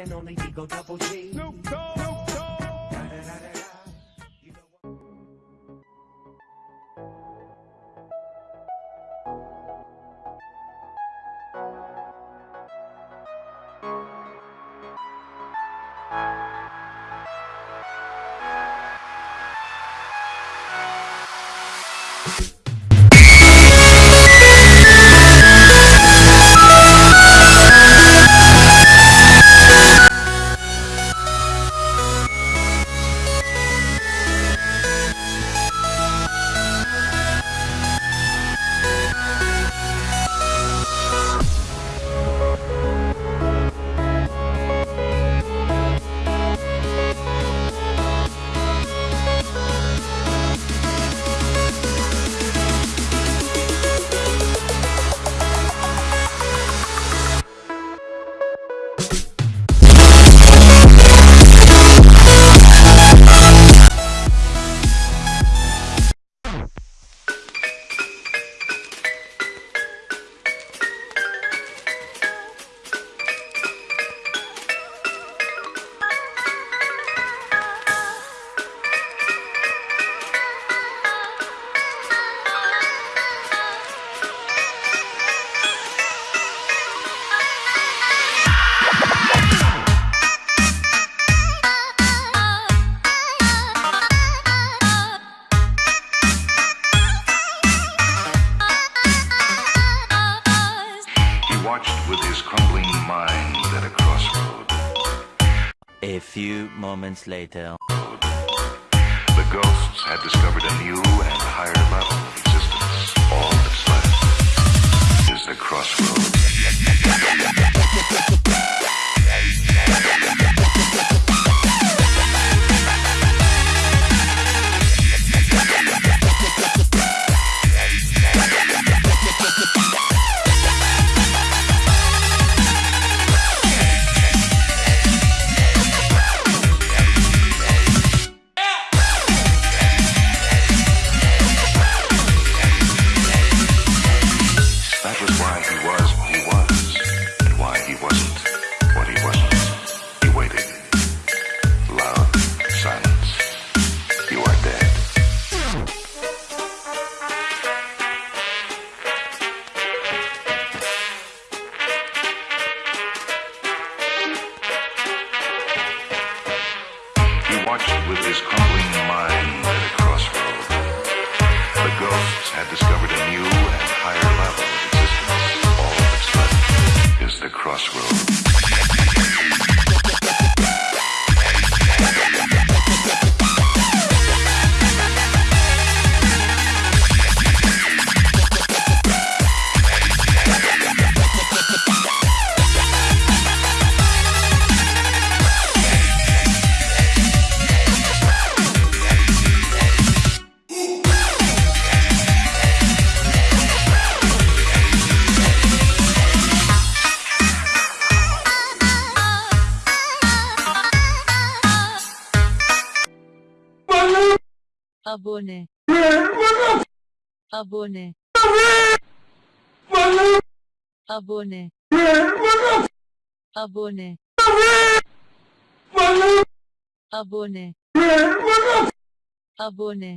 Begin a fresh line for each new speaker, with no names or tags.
and only Digo Double G.
He watched with his crumbling mind at a crossroad.
A few moments later.
The ghosts had discovered a new and higher level had discovered a new and higher level of existence. All that's left is the crossroad.
Abone. Abone. Abone. Abone. Abone. Abone